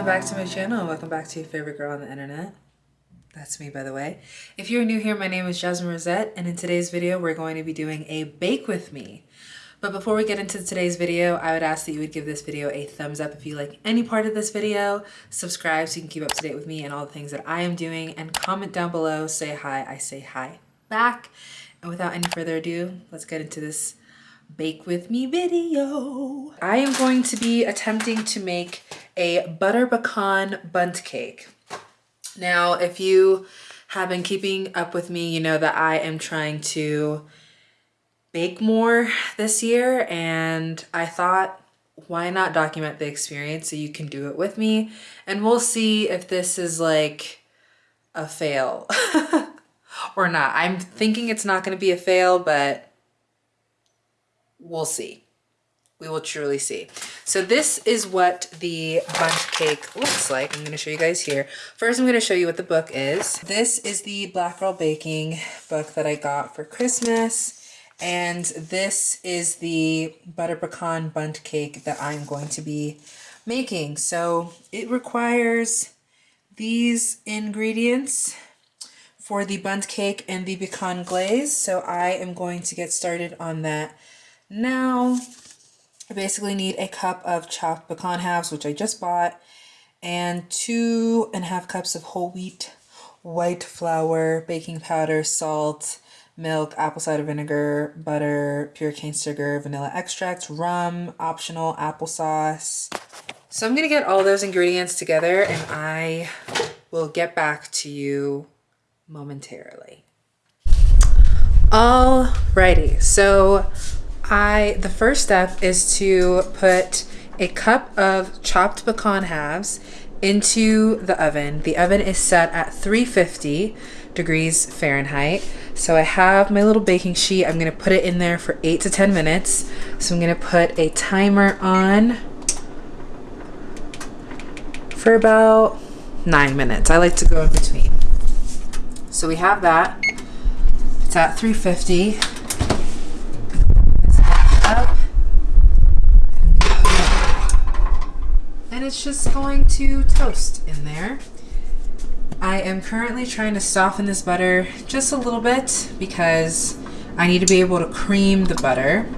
welcome back to my channel. Welcome back to your favorite girl on the internet. That's me, by the way. If you're new here, my name is Jasmine Rosette, and in today's video, we're going to be doing a bake with me. But before we get into today's video, I would ask that you would give this video a thumbs up if you like any part of this video, subscribe so you can keep up to date with me and all the things that I am doing, and comment down below, say hi, I say hi back. And without any further ado, let's get into this bake with me video. I am going to be attempting to make a butter pecan bundt cake. Now, if you have been keeping up with me, you know that I am trying to bake more this year and I thought why not document the experience so you can do it with me and we'll see if this is like a fail or not. I'm thinking it's not going to be a fail, but we'll see we will truly see. So this is what the bundt cake looks like. I'm going to show you guys here. First, I'm going to show you what the book is. This is the Black Girl Baking book that I got for Christmas. And this is the butter pecan bundt cake that I'm going to be making. So it requires these ingredients for the bundt cake and the pecan glaze. So I am going to get started on that now. I basically need a cup of chopped pecan halves, which I just bought, and two and a half cups of whole wheat white flour, baking powder, salt, milk, apple cider vinegar, butter, pure cane sugar, vanilla extract, rum, optional applesauce. So I'm gonna get all those ingredients together and I will get back to you momentarily. Alrighty, so I the first step is to put a cup of chopped pecan halves into the oven. The oven is set at 350 degrees Fahrenheit. So I have my little baking sheet. I'm gonna put it in there for eight to 10 minutes. So I'm gonna put a timer on for about nine minutes. I like to go in between. So we have that. It's at 350. and it's just going to toast in there. I am currently trying to soften this butter just a little bit because I need to be able to cream the butter.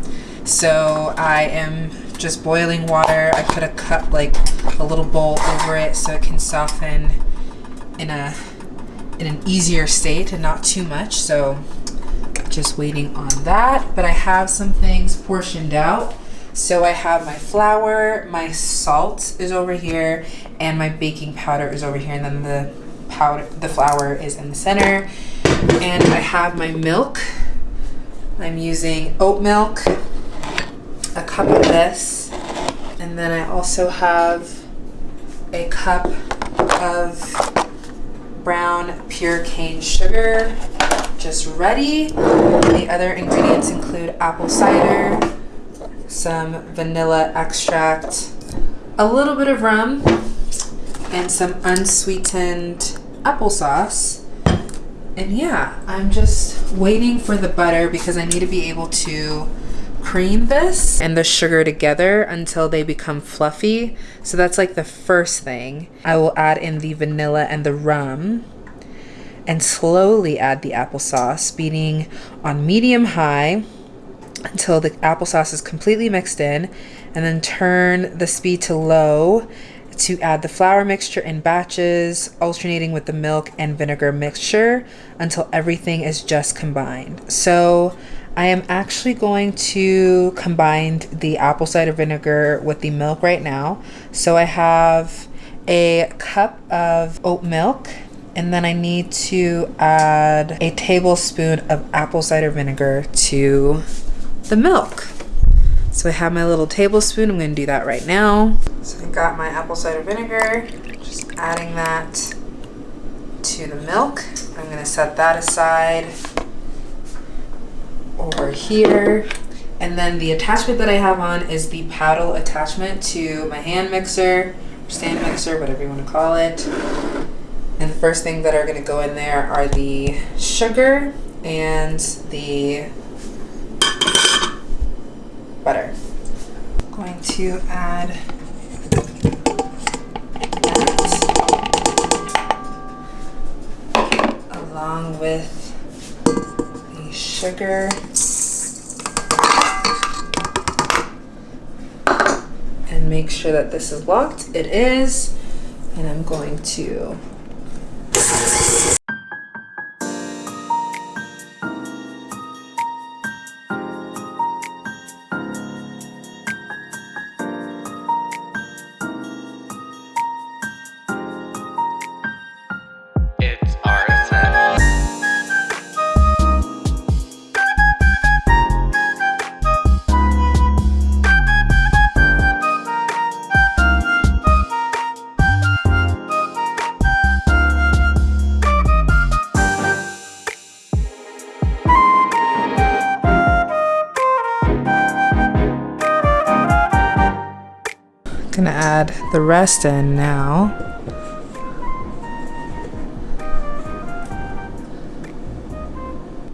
So I am just boiling water. I put a cup, like a little bowl over it so it can soften in a in an easier state and not too much. So just waiting on that. But I have some things portioned out. So I have my flour, my salt is over here, and my baking powder is over here, and then the powder, the flour is in the center. And I have my milk. I'm using oat milk, a cup of this, and then I also have a cup of brown pure cane sugar just ready. The other ingredients include apple cider, some vanilla extract, a little bit of rum, and some unsweetened applesauce. And yeah, I'm just waiting for the butter because I need to be able to cream this and the sugar together until they become fluffy. So that's like the first thing. I will add in the vanilla and the rum and slowly add the applesauce, beating on medium high until the applesauce is completely mixed in and then turn the speed to low to add the flour mixture in batches, alternating with the milk and vinegar mixture until everything is just combined. So I am actually going to combine the apple cider vinegar with the milk right now. So I have a cup of oat milk and then I need to add a tablespoon of apple cider vinegar to the milk. So I have my little tablespoon. I'm going to do that right now. So I got my apple cider vinegar. Just adding that to the milk. I'm going to set that aside over here. And then the attachment that I have on is the paddle attachment to my hand mixer, stand mixer, whatever you want to call it. And the first thing that are going to go in there are the sugar and the butter. I'm going to add that along with the sugar and make sure that this is locked. It is. And I'm going to add the rest in now.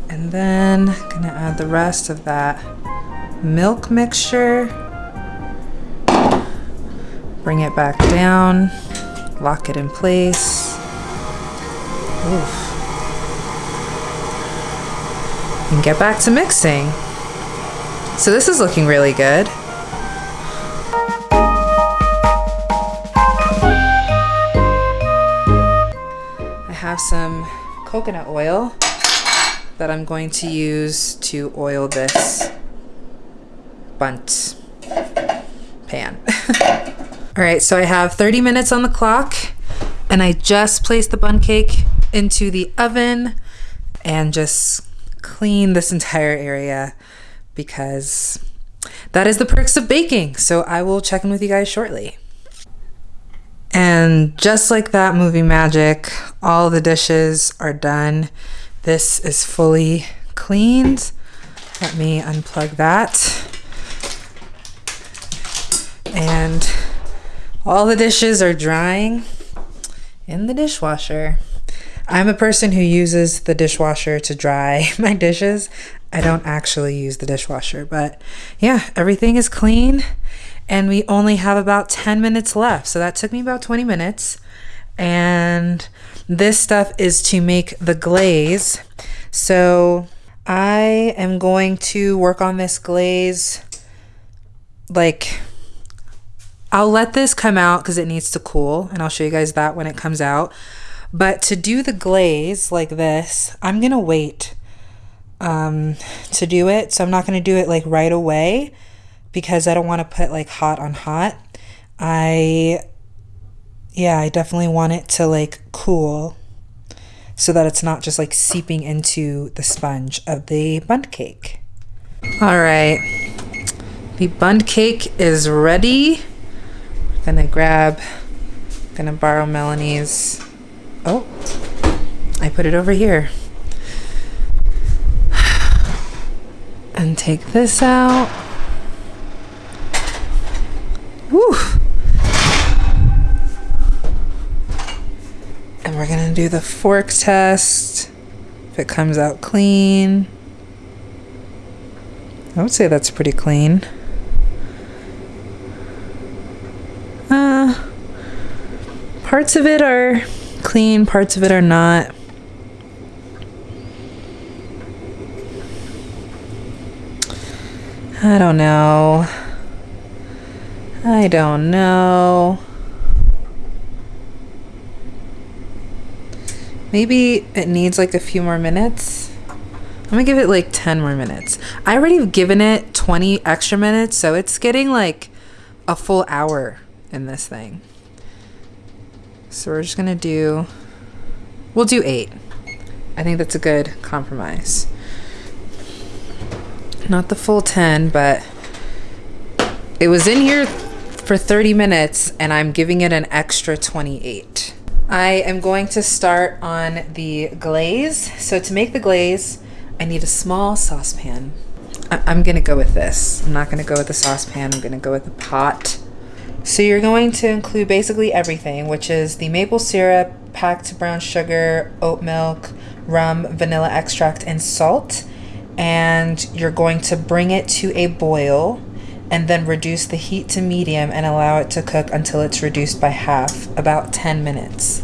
And then gonna add the rest of that milk mixture. Bring it back down, lock it in place. Oof. And get back to mixing. So this is looking really good. Have some coconut oil that I'm going to use to oil this bundt pan. All right, so I have 30 minutes on the clock and I just placed the bundt cake into the oven and just clean this entire area because that is the perks of baking. So I will check in with you guys shortly. And just like that movie magic, all the dishes are done. This is fully cleaned. Let me unplug that. And all the dishes are drying in the dishwasher. I'm a person who uses the dishwasher to dry my dishes. I don't actually use the dishwasher, but yeah, everything is clean and we only have about 10 minutes left. So that took me about 20 minutes. And this stuff is to make the glaze. So I am going to work on this glaze like I'll let this come out because it needs to cool and I'll show you guys that when it comes out. But to do the glaze like this, I'm gonna wait um, to do it. So I'm not gonna do it like right away because I don't want to put like hot on hot. I, yeah, I definitely want it to like cool so that it's not just like seeping into the sponge of the bundt cake. All right, the bundt cake is ready. Gonna grab, gonna borrow Melanie's. Oh, I put it over here. And take this out. Woo! And we're gonna do the fork test. If it comes out clean, I would say that's pretty clean. Uh, parts of it are clean, parts of it are not. I don't know. I don't know. Maybe it needs like a few more minutes. I'm gonna give it like 10 more minutes. I already have given it 20 extra minutes, so it's getting like a full hour in this thing. So we're just gonna do, we'll do eight. I think that's a good compromise. Not the full 10, but it was in here for 30 minutes and I'm giving it an extra 28. I am going to start on the glaze. So to make the glaze, I need a small saucepan. I- I'm gonna go with this. I'm not gonna go with the saucepan, I'm gonna go with the pot. So you're going to include basically everything, which is the maple syrup, packed brown sugar, oat milk, rum, vanilla extract, and salt. And you're going to bring it to a boil and then reduce the heat to medium and allow it to cook until it's reduced by half, about 10 minutes.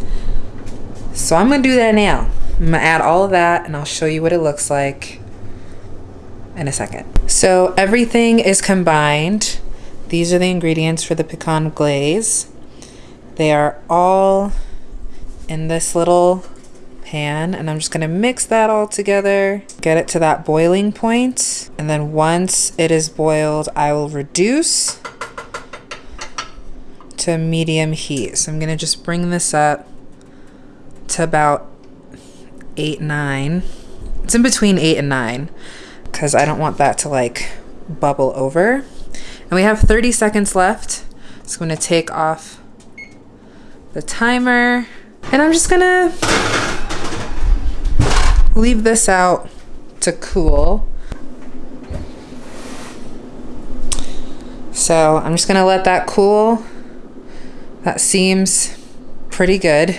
So I'm gonna do that now. I'm gonna add all of that and I'll show you what it looks like in a second. So everything is combined. These are the ingredients for the pecan glaze. They are all in this little pan and I'm just gonna mix that all together, get it to that boiling point, and then once it is boiled, I will reduce to medium heat. So I'm gonna just bring this up to about eight, nine. It's in between eight and nine because I don't want that to like bubble over. And we have 30 seconds left. So I'm gonna take off the timer and I'm just gonna leave this out to cool. So I'm just gonna let that cool. That seems pretty good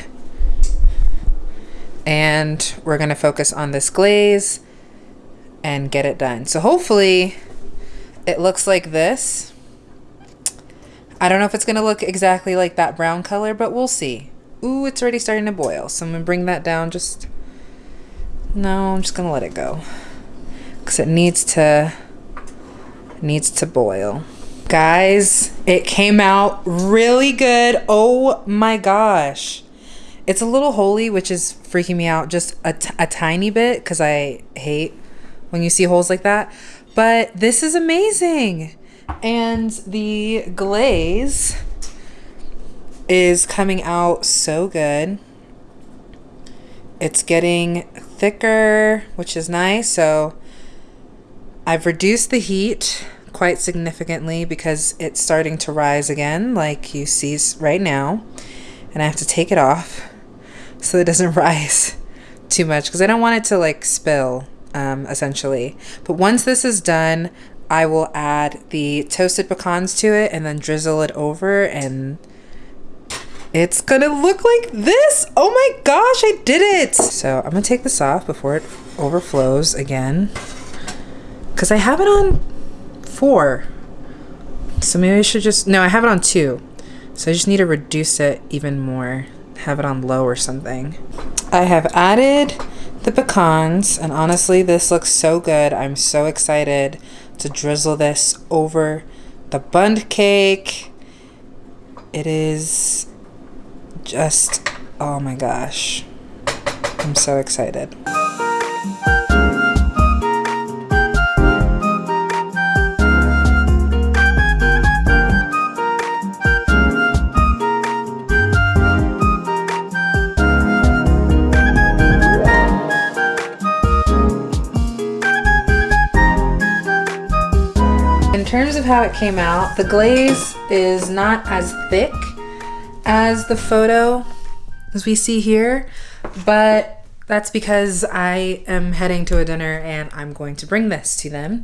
and we're gonna focus on this glaze and get it done. So hopefully it looks like this. I don't know if it's gonna look exactly like that brown color, but we'll see. Ooh, it's already starting to boil. So I'm gonna bring that down just, no, I'm just gonna let it go. Cause it needs to, needs to boil. Guys, it came out really good. Oh my gosh. It's a little holey, which is freaking me out just a, a tiny bit because I hate when you see holes like that. But this is amazing. And the glaze is coming out so good. It's getting thicker, which is nice. So I've reduced the heat quite significantly because it's starting to rise again, like you see right now. And I have to take it off so it doesn't rise too much because I don't want it to like spill um, essentially. But once this is done, I will add the toasted pecans to it and then drizzle it over and it's gonna look like this. Oh my gosh, I did it. So I'm gonna take this off before it overflows again because I have it on four. So maybe I should just, no, I have it on two. So I just need to reduce it even more have it on low or something. I have added the pecans and honestly this looks so good. I'm so excited to drizzle this over the bundt cake. It is just, oh my gosh. I'm so excited. In terms of how it came out, the glaze is not as thick as the photo as we see here, but that's because I am heading to a dinner and I'm going to bring this to them.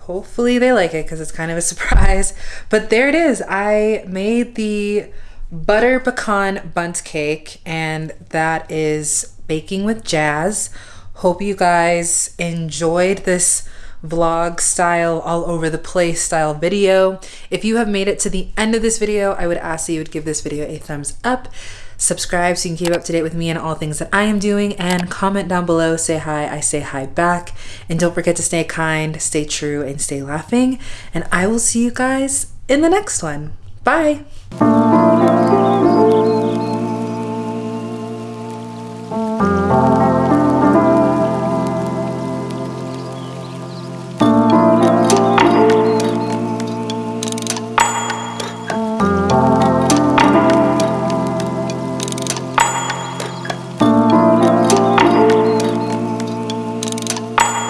Hopefully they like it because it's kind of a surprise. But there it is. I made the butter pecan bundt cake and that is baking with jazz. Hope you guys enjoyed this vlog style, all over the place style video. If you have made it to the end of this video, I would ask that you would give this video a thumbs up, subscribe so you can keep up to date with me and all things that I am doing, and comment down below, say hi, I say hi back. And don't forget to stay kind, stay true, and stay laughing. And I will see you guys in the next one. Bye.